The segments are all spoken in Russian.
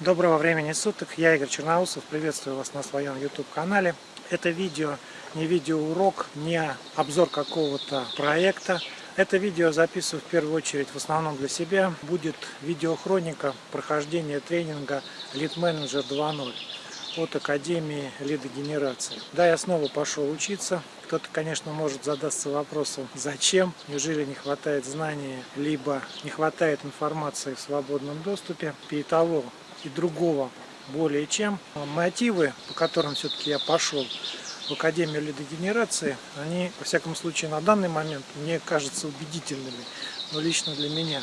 Доброго времени суток, я Игорь Черноусов, приветствую вас на своем YouTube канале. Это видео не видеоурок, не обзор какого-то проекта. Это видео записываю в первую очередь в основном для себя. Будет видеохроника прохождения тренинга Lead Manager 2.0 от Академии лидогенерации. Да, я снова пошел учиться. Кто-то, конечно, может задаться вопросом, зачем? Неужели не хватает знаний, либо не хватает информации в свободном доступе? И того, и другого более чем. Мотивы, по которым все-таки я пошел в Академию лидогенерации, они, во всяком случае, на данный момент мне кажутся убедительными, но лично для меня.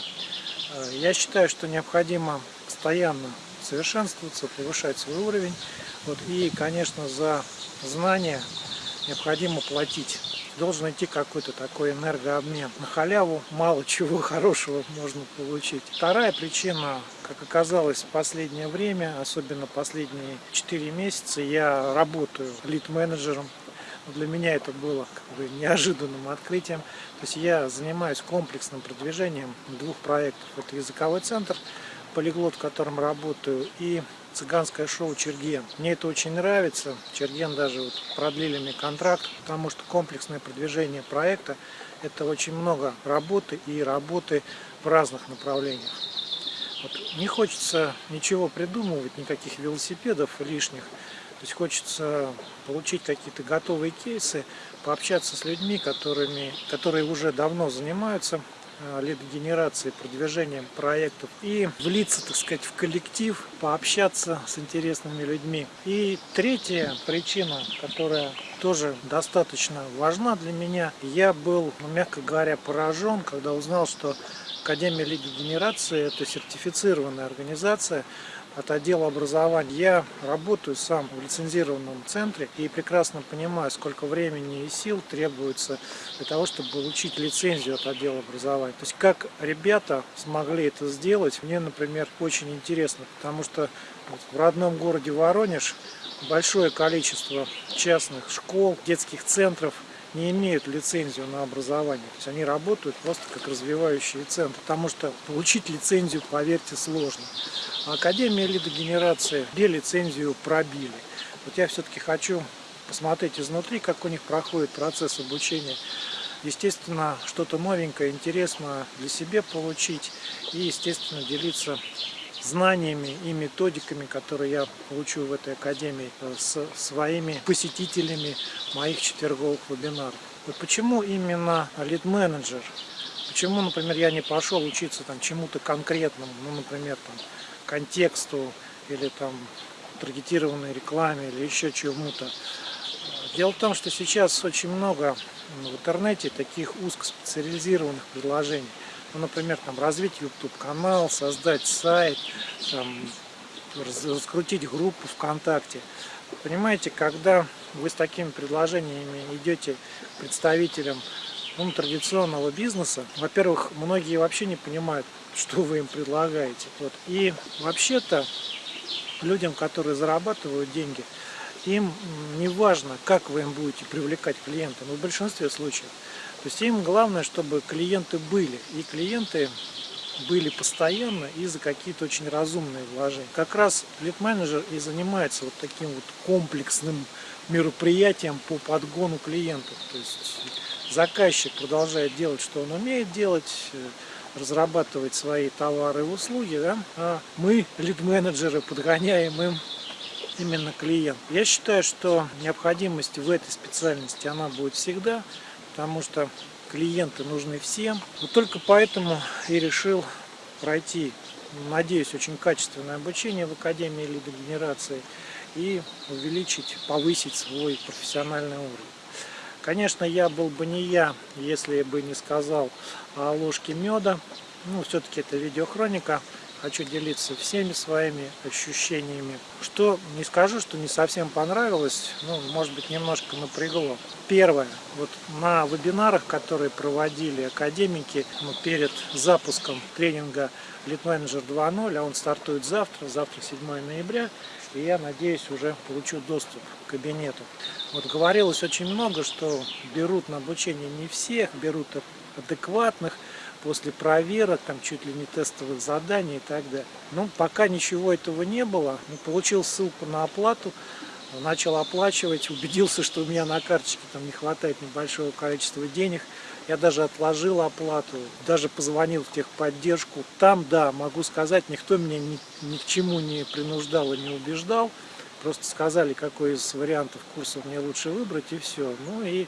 Э, я считаю, что необходимо постоянно совершенствоваться, повышать свой уровень. Вот, и, конечно, за знания необходимо платить должен идти какой-то такой энергообмен. На халяву мало чего хорошего можно получить. Вторая причина, как оказалось в последнее время, особенно последние 4 месяца, я работаю лид-менеджером для меня это было как бы неожиданным открытием. То есть я занимаюсь комплексным продвижением двух проектов. Это языковой центр, полиглот, в котором работаю, и цыганское шоу Черген. Мне это очень нравится. Черген даже вот продлили мне контракт, потому что комплексное продвижение проекта это очень много работы и работы в разных направлениях. Вот. Не хочется ничего придумывать, никаких велосипедов лишних. То есть хочется получить какие-то готовые кейсы, пообщаться с людьми, которыми, которые уже давно занимаются Э, лидогенерации, продвижением проектов и влиться, так сказать, в коллектив, пообщаться с интересными людьми. И третья причина, которая тоже достаточно важна для меня, я был, ну, мягко говоря, поражен, когда узнал, что Академия лидогенерации это сертифицированная организация, от отдела образования. Я работаю сам в лицензированном центре и прекрасно понимаю, сколько времени и сил требуется для того, чтобы получить лицензию от отдела образования. То есть как ребята смогли это сделать, мне, например, очень интересно, потому что в родном городе Воронеж большое количество частных школ, детских центров не имеют лицензию на образование. То есть они работают просто как развивающие центры, потому что получить лицензию, поверьте, сложно. Академия лидогенерации где лицензию пробили. Вот я все-таки хочу посмотреть изнутри, как у них проходит процесс обучения. Естественно, что-то новенькое, интересное для себя получить и, естественно, делиться знаниями и методиками, которые я получу в этой академии с своими посетителями моих четверговых вебинаров. Вот почему именно лид-менеджер? Почему, например, я не пошел учиться там чему-то конкретному, ну, например, там, контексту или там таргетированной рекламе или еще чему-то. Дело в том, что сейчас очень много в интернете таких узкоспециализированных предложений. Ну, например, там, развить YouTube канал, создать сайт, там, раскрутить группу ВКонтакте. Понимаете, когда вы с такими предложениями идете представителям ну, традиционного бизнеса, во-первых, многие вообще не понимают, что вы им предлагаете. Вот. И вообще-то людям, которые зарабатывают деньги, им не важно, как вы им будете привлекать клиента, но в большинстве случаев. То есть им главное, чтобы клиенты были. И клиенты были постоянно и за какие-то очень разумные вложения. Как раз лид-менеджер и занимается вот таким вот комплексным мероприятием по подгону клиентов. То есть заказчик продолжает делать, что он умеет делать, э, разрабатывать свои товары и услуги, да? а мы, лид-менеджеры, подгоняем им именно клиент. Я считаю, что необходимость в этой специальности она будет всегда, потому что клиенты нужны всем. Вот только поэтому и решил пройти, надеюсь, очень качественное обучение в Академии лидогенерации и увеличить, повысить свой профессиональный уровень. Конечно, я был бы не я, если бы не сказал о ложке меда. Ну, все-таки это видеохроника. Хочу делиться всеми своими ощущениями. Что не скажу, что не совсем понравилось, ну, может быть, немножко напрягло. Первое. Вот на вебинарах, которые проводили академики ну, перед запуском тренинга Manager 2.0, а он стартует завтра, завтра 7 ноября, и я надеюсь уже получу доступ к кабинету. Вот говорилось очень много, что берут на обучение не всех, берут адекватных, после проверок, там чуть ли не тестовых заданий и так далее. Ну, пока ничего этого не было. Ну, получил ссылку на оплату, начал оплачивать, убедился, что у меня на карточке там не хватает небольшого количества денег. Я даже отложил оплату, даже позвонил в техподдержку. Там, да, могу сказать, никто меня ни, ни к чему не принуждал и не убеждал. Просто сказали, какой из вариантов курсов мне лучше выбрать, и все. Ну и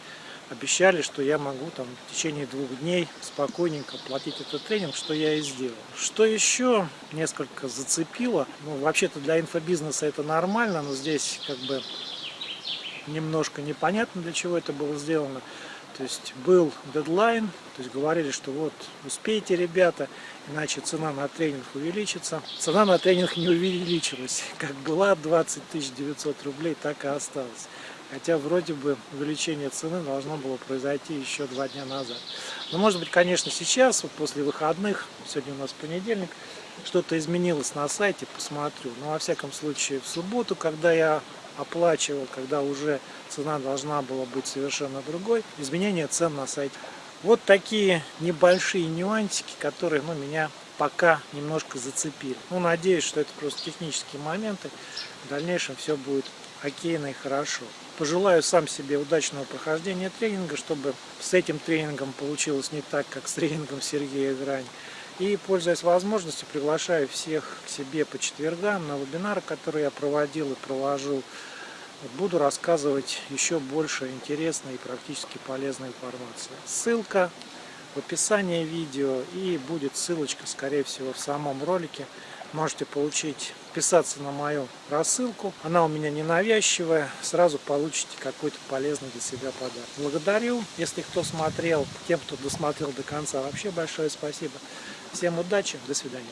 обещали, что я могу там в течение двух дней спокойненько платить этот тренинг, что я и сделал. Что еще несколько зацепило, ну вообще-то для инфобизнеса это нормально, но здесь как бы немножко непонятно для чего это было сделано. То есть был дедлайн, то есть говорили, что вот успейте, ребята, иначе цена на тренинг увеличится. Цена на тренинг не увеличилась. Как была 20 900 рублей, так и осталась. Хотя вроде бы увеличение цены должно было произойти еще два дня назад. Но может быть, конечно, сейчас, вот после выходных, сегодня у нас понедельник, что-то изменилось на сайте, посмотрю. Но во всяком случае в субботу, когда я оплачивал, когда уже цена должна была быть совершенно другой, изменение цен на сайте. Вот такие небольшие нюансики, которые ну, меня пока немножко зацепили. Ну, надеюсь, что это просто технические моменты. В дальнейшем все будет окейно и хорошо. Пожелаю сам себе удачного прохождения тренинга, чтобы с этим тренингом получилось не так, как с тренингом Сергея Грань. И, пользуясь возможностью, приглашаю всех к себе по четвергам на вебинары, которые я проводил и провожу. Буду рассказывать еще больше интересной и практически полезной информации. Ссылка в описании видео и будет ссылочка, скорее всего, в самом ролике. Можете получить, писаться на мою рассылку. Она у меня ненавязчивая. Сразу получите какой-то полезный для себя подарок. Благодарю, если кто смотрел, тем, кто досмотрел до конца. Вообще большое спасибо. Всем удачи, до свидания.